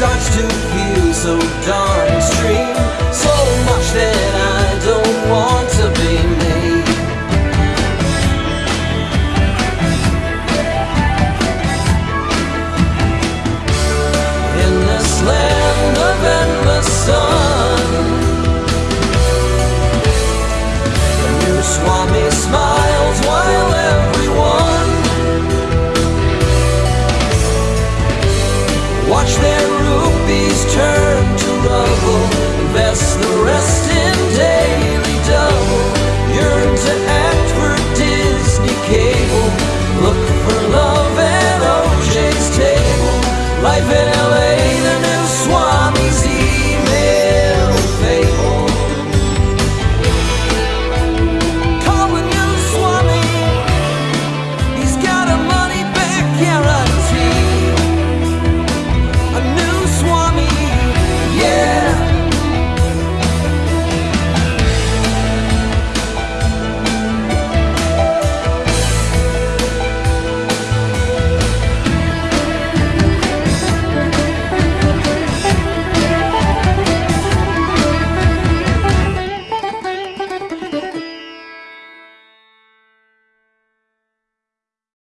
starts to feel so darn extreme.